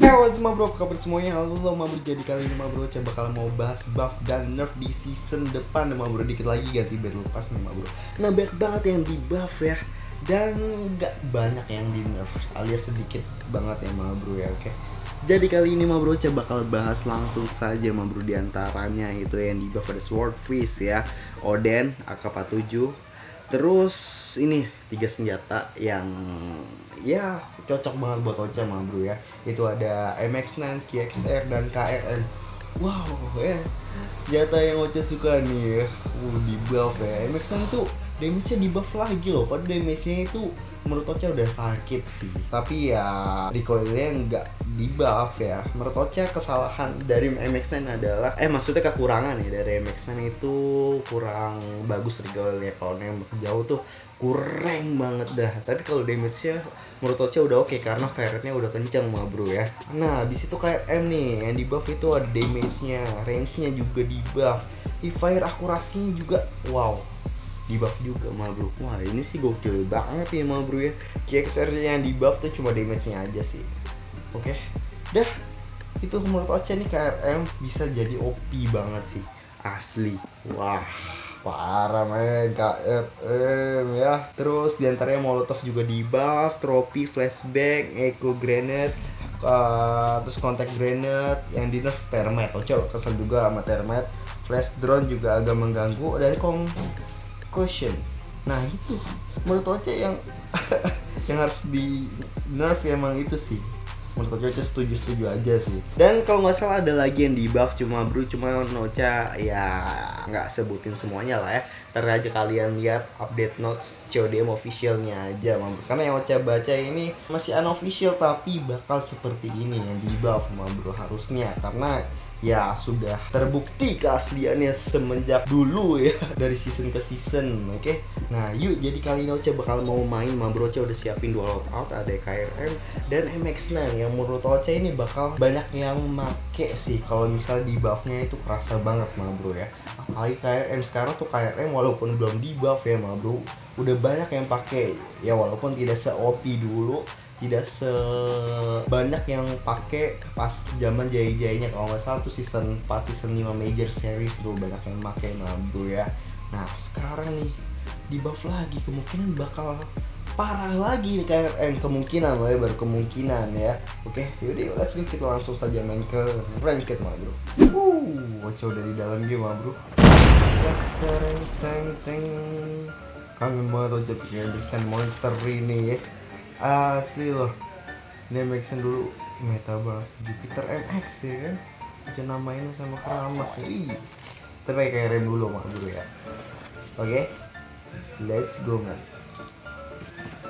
Halo semua bro, kabar semuanya? Halo ma bro, jadi kali ini ma bro saya bakal mau bahas buff dan nerf di season depan ma bro. Dikit lagi ganti battle pass nih ma bro. Nah banyak banget yang di buff ya. Dan nggak banyak yang di nerf alias sedikit banget ya ma bro ya oke? Jadi kali ini ma bro saya bakal bahas langsung saja ma bro di antaranya itu yang di buff ada Swordfish ya Oden, AK-47 Terus ini tiga senjata yang ya cocok banget buat Ocha mah bro ya. Itu ada MX9, KXR dan KRM. Wow ya senjata yang Ocha suka nih ya. Uh, di buff ya. MX9 tuh damage-nya di buff lagi loh. Padahal damage-nya itu menurut Ocha udah sakit sih. Tapi ya recoilnya nggak di buff ya. Menurut Ocha kesalahan dari MX9 adalah eh maksudnya kekurangan ya dari MX9 itu kurang bagus recoilnya. Kalau nembak jauh tuh kurang banget dah. Tapi kalau damage-nya menurut Ocha udah oke karena ferretnya udah kenceng mah bro ya. Nah, di situ kayak M nih yang di buff itu ada damage-nya, range-nya juga di buff. Fire akurasinya juga wow. Di buff juga mah bro. Wah ini sih gokil banget ya mah bro ya. KXR yang di buff tuh cuma damage nya aja sih. Oke dah. Itu menurut Ocha nih KRM bisa jadi OP banget sih. Asli. Wah parah men KRM ya. Terus di antaranya Molotov juga di buff tropi flashback eco grenade uh, terus contact grenade yang di nerf termite Ocha kesel juga sama termite flash drone juga agak mengganggu dan kong caution nah itu. Menurut Oce yang yang harus di nerf emang itu sih menurut Oce setuju setuju aja sih. Dan kalau nggak salah ada lagi yang di buff cuma bro cuma Noca ya nggak sebutin semuanya lah ya. Ntar aja kalian lihat update notes CODM officialnya aja mam. Karena yang Ocha baca ini masih unofficial tapi bakal seperti ini yang di buff mam bro harusnya. Karena ya sudah terbukti keasliannya semenjak dulu ya dari season ke season oke? Okay? nah yuk jadi kali ini Oce bakal mau main. Ma bro Oce udah siapin dua loadout ada KRM dan MX9 yang menurut Oce ini bakal banyak yang make sih. Kalau misalnya di buffnya itu kerasa banget ma bro ya. Apalagi KRM sekarang tuh KRM walaupun belum di buff ya ma bro. Udah banyak yang pakai ya walaupun tidak se OP dulu tidak sebanyak yang pakai pas zaman jaya-jayanya. Kalau nggak salah tuh season 4 season 5 major series tuh banyak yang pakai bro ya. Nah sekarang nih di buff lagi kemungkinan bakal parah lagi nih KRM kemungkinan loh ya baru kemungkinan ya. Oke yaudah yuk let's go. Kita langsung saja main ke ranked mah bro. Uh Ocha udah di dalam game mah bro. Teng kangen banget Ocha bikin monster ini ya asli loh. Ini MX dulu. Meta banget Jupiter MX ya kan? Aja namainnya sama keramas ih. Tapi kayak rem dulu mak dulu ya. Oke. Let's go man.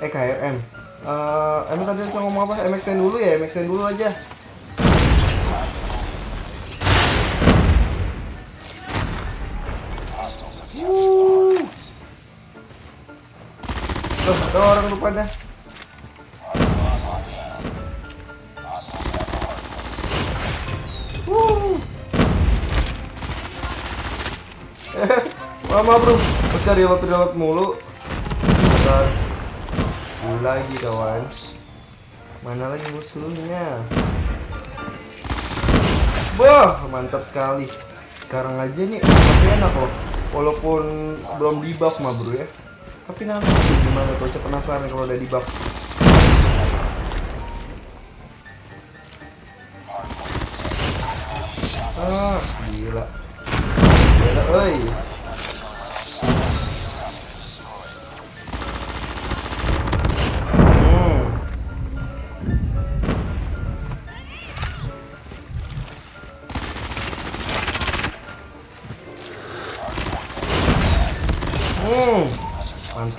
Eh KRM uh, emang tadi kita ngomong apa? MX dulu ya? MX dulu aja. Wuh. Loh, ada orang rupanya. Lama bro, pecah reload reload mulu. Bentar. Lagi kawan. Mana lagi musuhnya? Wah, mantap sekali. Sekarang aja nih masih enak loh. Walaupun belum di buff mah bro ya. Tapi nanti gimana tuh? penasaran kalau udah di buff. Ah, gila. Gila, oi.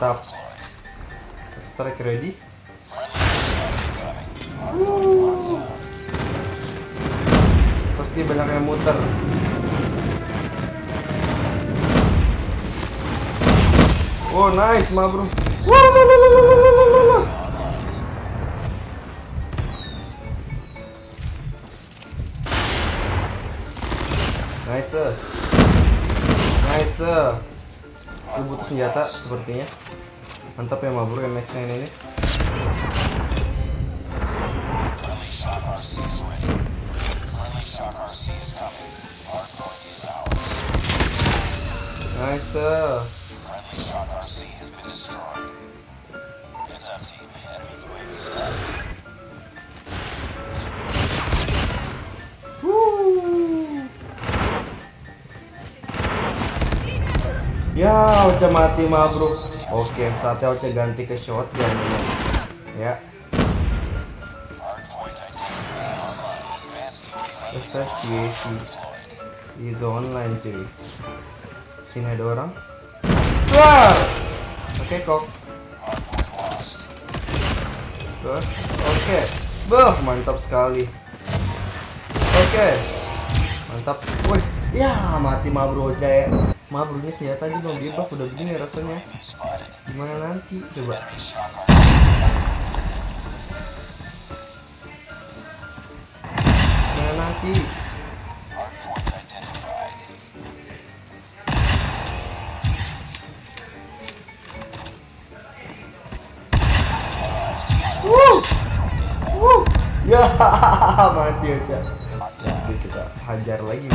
mantap Strike ready. Pasti banyak yang muter. Oh nice ma bro. Nice. Nice. Gue butuh senjata sepertinya. Mantap ya Mabur MX-9 ini. Nice. Ya, Oce mati mabruk. Oke, saatnya Oce ganti ke shotgun. Ya. Ya. Association is online cuy. Sini ada orang. Wah! Oke, kok. Oke. Okay. Mantap sekali. Oke. Mantap. Wih, ya mati mabro Oce. Ya. Maaf bro ini senjata aja dong dia udah begini rasanya. Gimana nanti? Coba. Gimana nanti? Ya, mati aja. Nanti kita hajar lagi.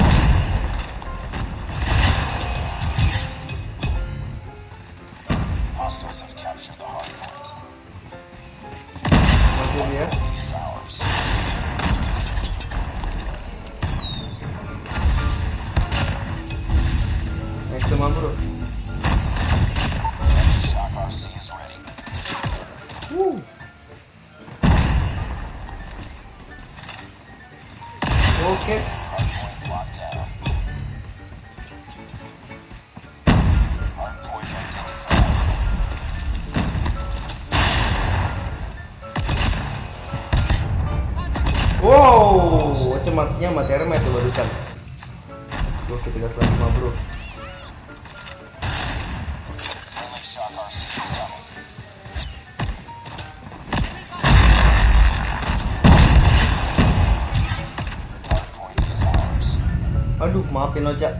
Aduh, maafin Ocha.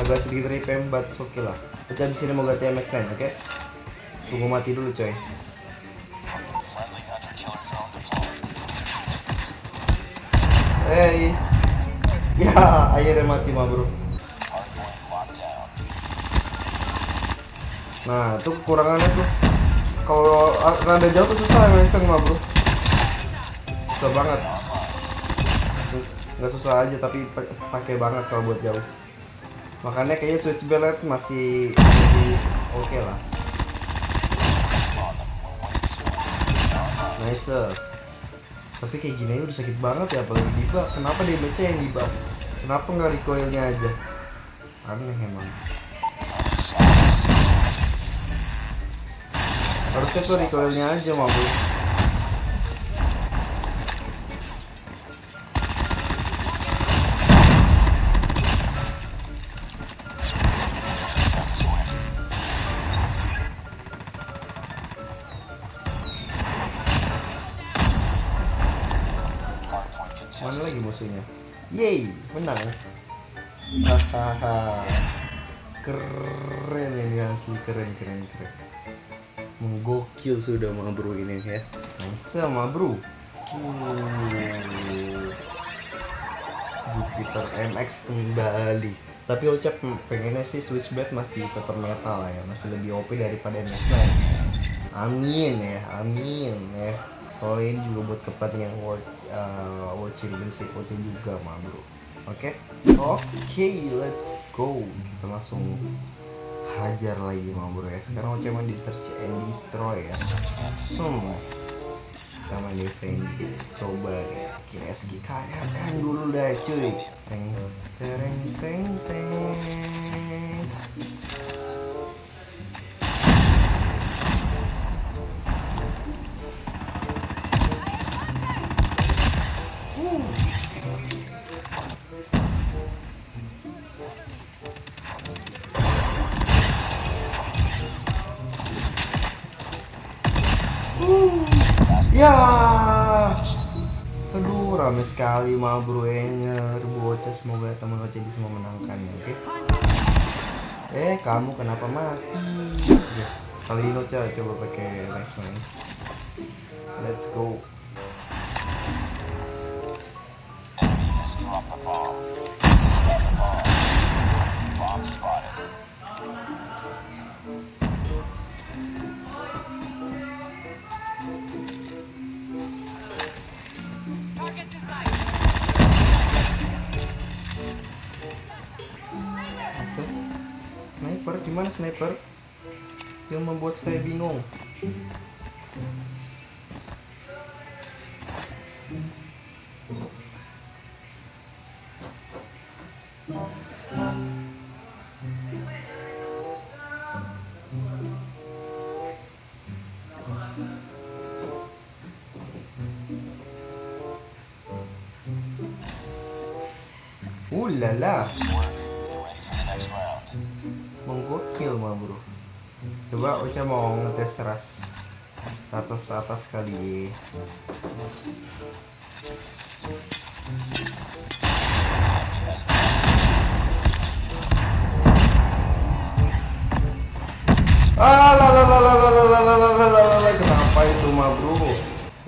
Agak sedikit repem, but oke lah. Ocha abis ini mau ganti MX9, oke? Tunggu mati dulu coy. Hey. Ya, akhirnya mati ma bro. Nah, itu kekurangannya tuh. Kalau rada jauh tuh susah emang iseng mah bro. Susah banget. Nggak susah aja tapi pa- pakai banget kalau buat jauh. Makanya kayaknya switch bellet masih oke lah. Nice. Tapi kayak gini aja udah sakit banget ya apalagi di buff. Kenapa damage-nya yang di buff? Kenapa nggak recoilnya aja? Aneh emang. Harusnya tuh recoilnya aja mah Yeay, menang. Hahaha. Keren ini asli keren keren keren. Menggokil sudah mah bro ini ya. Nice mah bro. Uh. Jupiter MX kembali. Tapi Ocap pengennya sih Switchblade masih tetap metal lah ya, masih lebih OP daripada MX9. Amin ya, amin ya. Soalnya ini juga buat kepentingan World uh, World Championship OC juga mah bro. Oke, oke, let's go. Kita langsung hajar lagi mah bro ya. Sekarang OC main di search and destroy ya. Hmm, kita main di Sandy. Coba nih, KSG kanan dulu dah cuy. Teng, tereng, teng, teng. Ya. Aduh, rame sekali mah bro Enger, bocah semoga teman Oce bisa memenangkan ya, oke? Eh, kamu kenapa mati? Oke, kali ini Oce coba pakai next man. Let's go. Enemy has dropped the bomb. Bomb spotted. Gimana sniper? Yang membuat saya bingung. Uh la la. Menggokil mah bro coba Ocha mau ngetes ras atas atas kali ah la la la la la la la la la la la la kenapa itu mah bro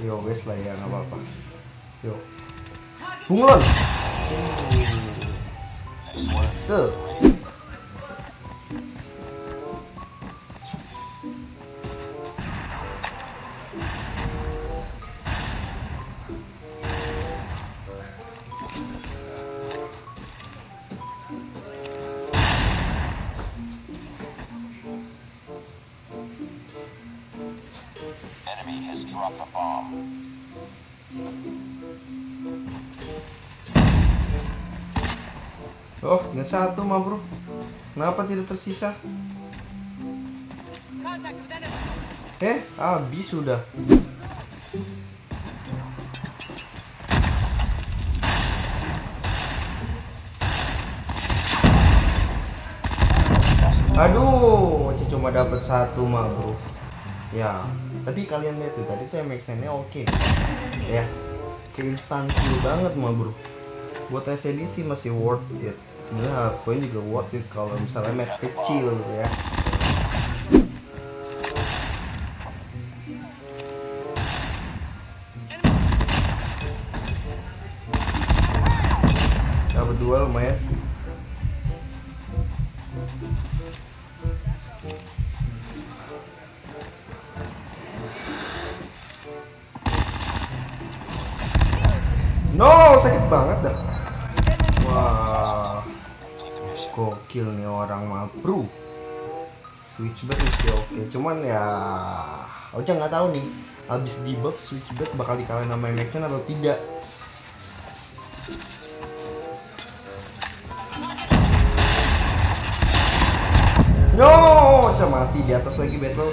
yo wes lah ya nggak apa-apa yo bunglon Enemy has dropped the bomb. Oh, tinggal satu mah bro. Kenapa tidak tersisa? Eh, habis sudah. Aduh, cuma dapat satu mah bro. Ya, tapi kalian lihat tuh tadi tuh MXN-nya oke. Ya, ke instansi banget mah bro. Buat SND sih masih worth it. Sebenarnya hardpoint juga worth it kalau misalnya map kecil ya No, sakit banget dah. Wah, gokil nih orang mah bro. Switchback sih oke, cuman ya, Ocha nggak tahu nih, abis di buff switchback bakal dikalahin sama MXN atau tidak. No, Ocha mati di atas lagi battle.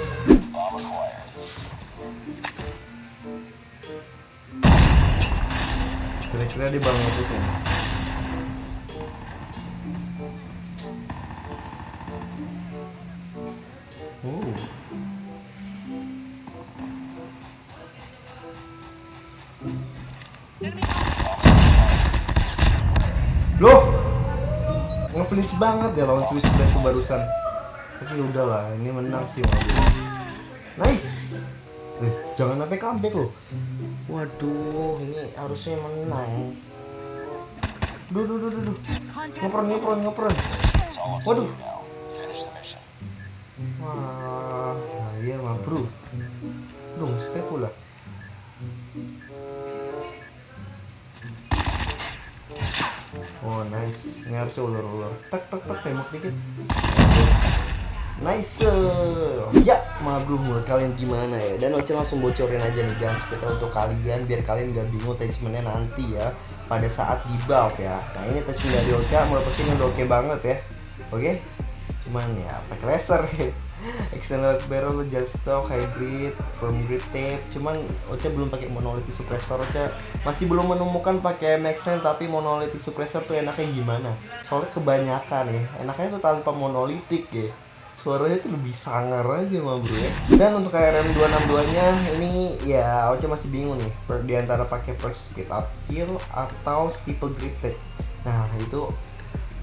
Kira-kira dia bakal ngepusin. Oh. Loh, ngeflinch banget ya lawan Swiss Black tuh barusan. Tapi udahlah, ini menang sih. Nice. Eh, jangan sampai comeback loh. Waduh, ini harusnya menang. Duh, duh, duh, duh, duh. Ngepron, ngepron, ngepron. Waduh. Wah, nah iya mah bro. Dong, step pula. Oh nice, ini harusnya ulur-ulur. Tak tak tak tembak dikit. Nice. Ya, mah bro, menurut kalian gimana ya? Dan Oce langsung bocorin aja nih guns kita untuk kalian biar kalian gak bingung attachmentnya nanti ya pada saat di buff ya. Nah ini attachment dari Oce Oce ini udah oke banget ya. Oke? Cuman ya pakai laser External barrel just stock hybrid from grip tape cuman Ocha belum pakai monolithic suppressor Ocha masih belum menemukan pakai Maxen tapi monolithic suppressor tuh enaknya gimana soalnya kebanyakan ya enaknya tuh tanpa monolithic ya suaranya tuh lebih sangar aja mah bro ya. Dan untuk KRM 262 nya ini ya Oce masih bingung nih di antara pakai first speed up kill atau steeple gripted nah itu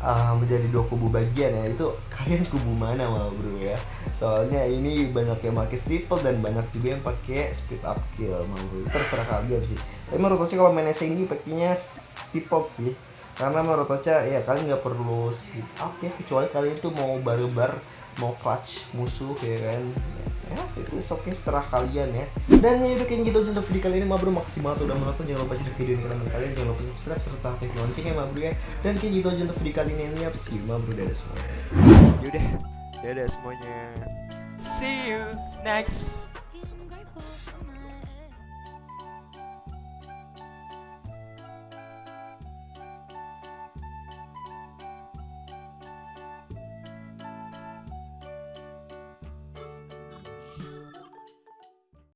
uh, menjadi dua kubu bagian ya. Itu kalian kubu mana mah bro ya? Soalnya ini banyak yang pakai steeple dan banyak juga yang pakai speed up kill mah bro. Terserah kalian sih. Tapi menurut Oce kalau main SNG pakainya steeple sih. Karena menurut Ocha ya kalian nggak perlu speed up ya. Kecuali kalian tuh mau baru-bar mau clutch musuh ya kan? Ya itu oke seterah kalian ya. Dan ya udah kayak gitu aja untuk video kali ini mabro maksimal tuh udah menonton jangan lupa share video ini ke teman kalian jangan lupa subscribe serta aktif loncengnya mabro ya. Dan kayak gitu aja untuk video kali ini ya see you mabro dadah semuanya. Yaudah, dadah semuanya. See you next